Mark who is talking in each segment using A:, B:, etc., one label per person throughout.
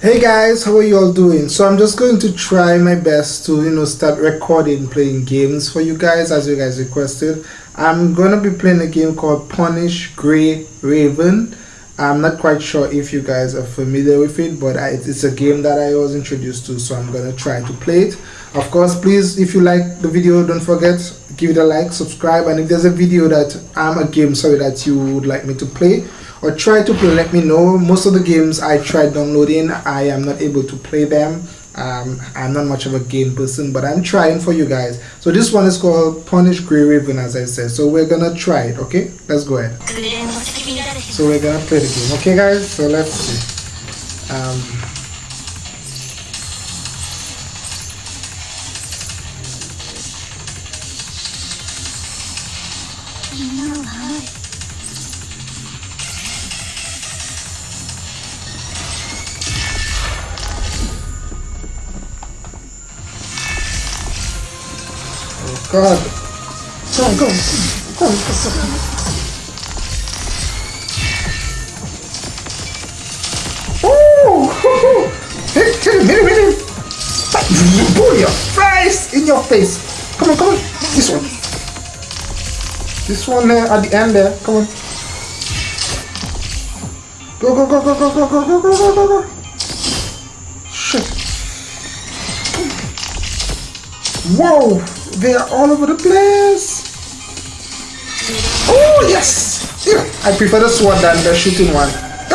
A: Hey guys, how are you all doing? So I'm just going to try my best to, you know, start recording playing games for you guys as you guys requested. I'm going to be playing a game called Punish Gray Raven. I'm not quite sure if you guys are familiar with it, but I, it's a game that I was introduced to, so I'm going to try to play it. Of course, please, if you like the video, don't forget, give it a like, subscribe, and if there's a video that I'm a game, sorry, that you would like me to play, or try to play let me know. Most of the games i tried downloading i am not able to play them. Um, i'm not much of a game person but i'm trying for you guys. So this one is called punish gray raven as i said. So we're gonna try it okay? Let's go ahead. So we're gonna play the game okay guys? So let's see. Um, God. Go on, go on. Go on. Oh! Hit, him, hit him, hit him! Pull your face in your face! Come on, come on! This one. This one there at the end there. Come on. Go, go, go, go, go, go, go, go, go, go, go, go! Shit. Whoa! They are all over the place. Oh, yes. Yeah, I prefer the sword than the shooting one.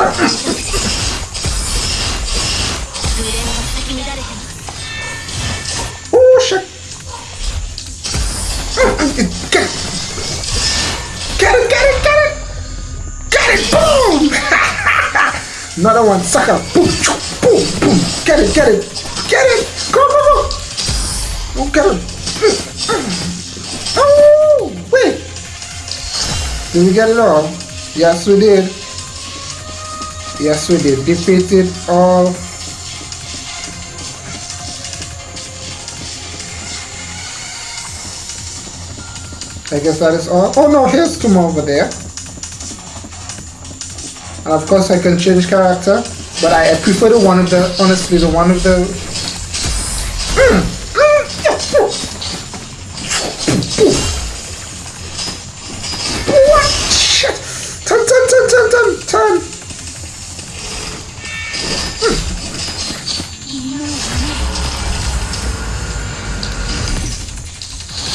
A: oh, shit. Ah, get it. Get it, get it, get it. Get it, boom. Another one, sucker. Boom, boom, boom. Get it, get it. Get it. Go, go, go. Oh, get it. Oh, wait. Did we get it all? Yes, we did. Yes, we did. Defeated all. I guess that is all. Oh no, here's two more over there. And of course I can change character, but I, I prefer the one of the, honestly, the one of the...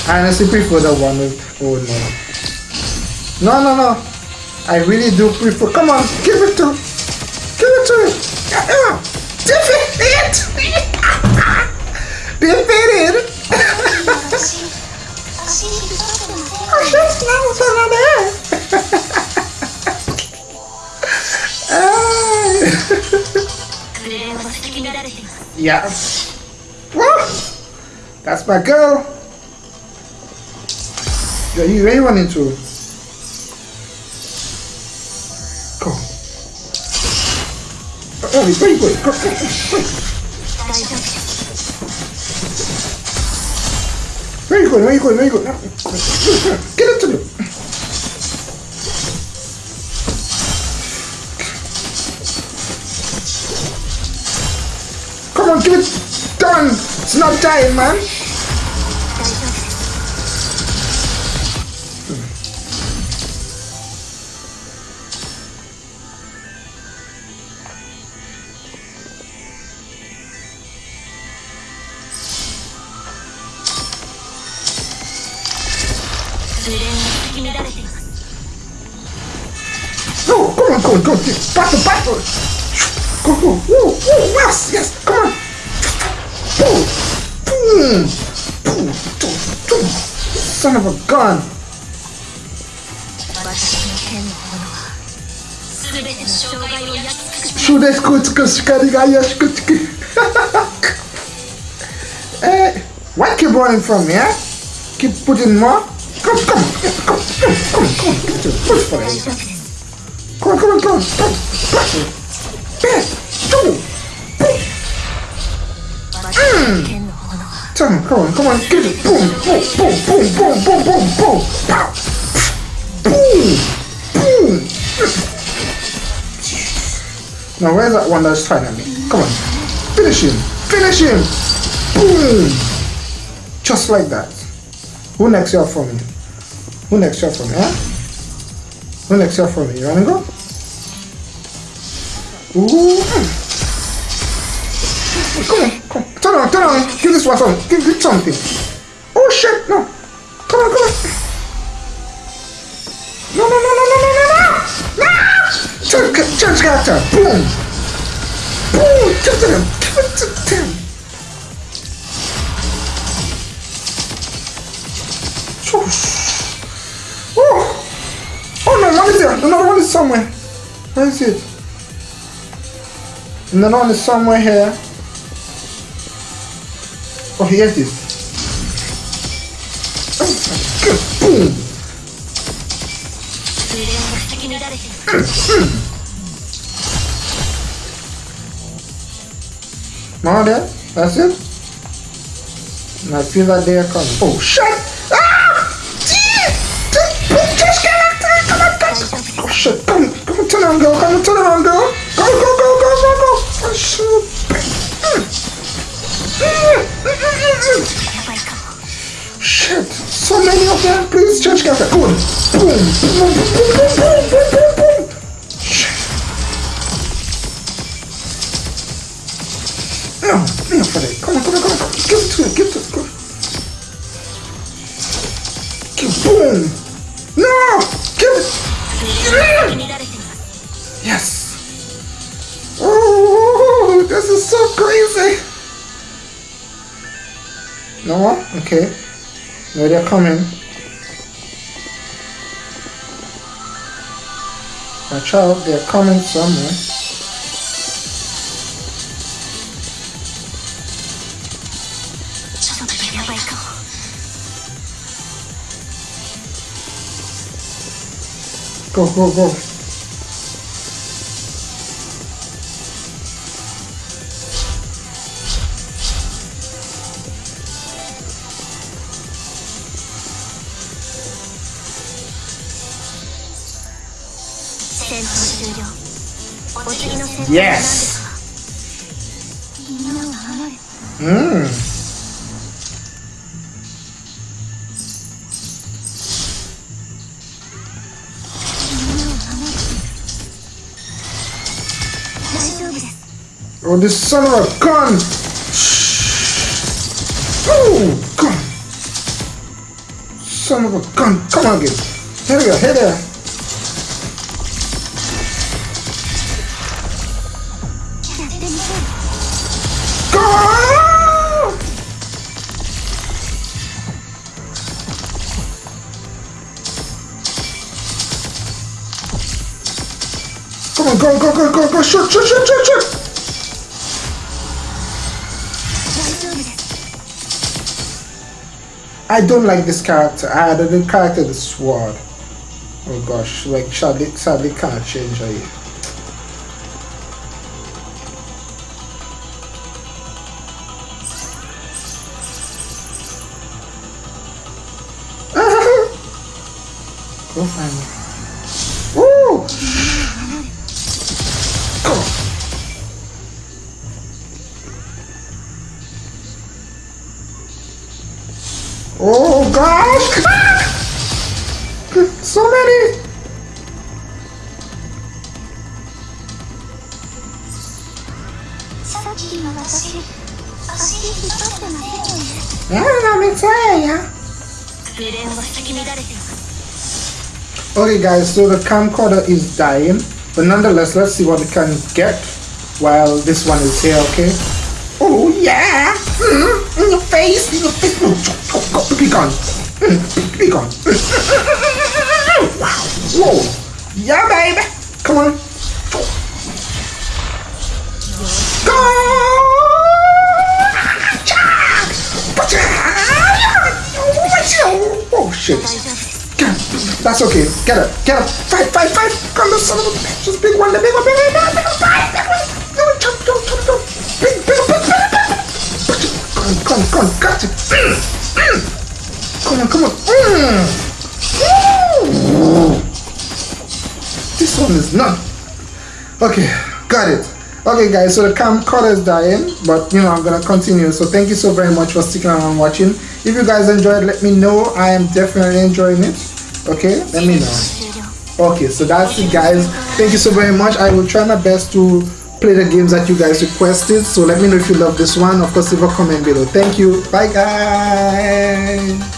A: I honestly prefer the one with oh no. No no no. I really do prefer come on, give it to give it to it. Yeah, defeat it defeated Oh shit, now it's yes. Woo! That's my girl. Yeah, you, where running to? Go. Oh, he's very good. Go, go, Very good, very good, very good. Get up to me. Come on, get it done. It's not dying, man. Battle, battle. Go, go. Woo, woo, yes, yes. Come on. Boom. Boom. Boom. Boom. Boom. Son of a gun. Eh, why keep running from me, eh? Keep putting more? Come, come, come, come, come, come, come, get to push for it. Come on, come on, come on, come on, push it. Bam, boom, boom. Mmm. Come on, come on, come on, get it. Boom, boom, boom, boom, boom, boom, boom, boom. Pow. Boom, boom. Now where's that one that's trying at me? Come on. Finish him. Finish him. Boom. Just like that. Who next year for me? Who next year for me, huh? Who next year for me? You wanna go? Ooh. Come on, come on. Turn on, turn on. Give this one something. Give, give something. Oh shit, no. Come on, come on. No, no, no, no, no, no, no, no. No! Change, change character. Boom. Boom. Give it to them. Give it to them. Oh. oh no, one is there. Another one is somewhere. Where is it? And then on the somewhere here. Oh, he has this. Boom! Now there, that's it. And I feel that they are coming. Oh, shut Shaka, go on. Boom, boom, boom, boom, boom, boom, boom, boom. Now, now, Freddy. Come on, come on, come on. Give it to him, give it to him. Go. it! boom. No! Give it.
B: Yeah.
A: Yes. Oh, this is so crazy. No? Okay. No, they're coming. My child, they're coming somewhere. Go, go, go.
B: 終了」「お次の戦闘は何
A: Yes
B: ですか?」みんなを守る
A: Mmm.
B: 大丈夫です
A: Oh, this son of a gun! Oh, gun! Son of a gun! Come on, again. Here we go, here there. Come on, go, go, go, go, go, shoot, shoot, shoot, shoot, shoot! I don't like this character. I had the character the sword. Oh gosh, like sadly, sadly can't change her. Go find her. Oh gosh! so many! Okay guys, so the camcorder is dying, but nonetheless, let's see what we can get while this one is here, okay? Oh yeah! Mm -hmm in your face, in your face. Oh, no, go, go, go, be gone. Mm, be, gone. Wow. Whoa. Yeah, baby. Come on. Go. Oh shit. That's okay. Get up. Get up. Fight, fight, fight. Come on, son of a bitch. Just big one. The big one. Big one. Big one. Big one. Big one. Big one. Big one. Big one. Big. Big one. Mm, mm. Come on, come on. Mm. This one is not. Okay. Got it. Okay guys, so the camcorder is dying, but you know, I'm gonna continue. So thank you so very much for sticking around watching. If you guys enjoyed, let me know. I am definitely enjoying it. Okay, let me know. Okay, so that's it guys. Thank you so very much. I will try my best to play the games that you guys requested. So let me know if you love this one. Of course, leave a comment below. Thank you. Bye guys.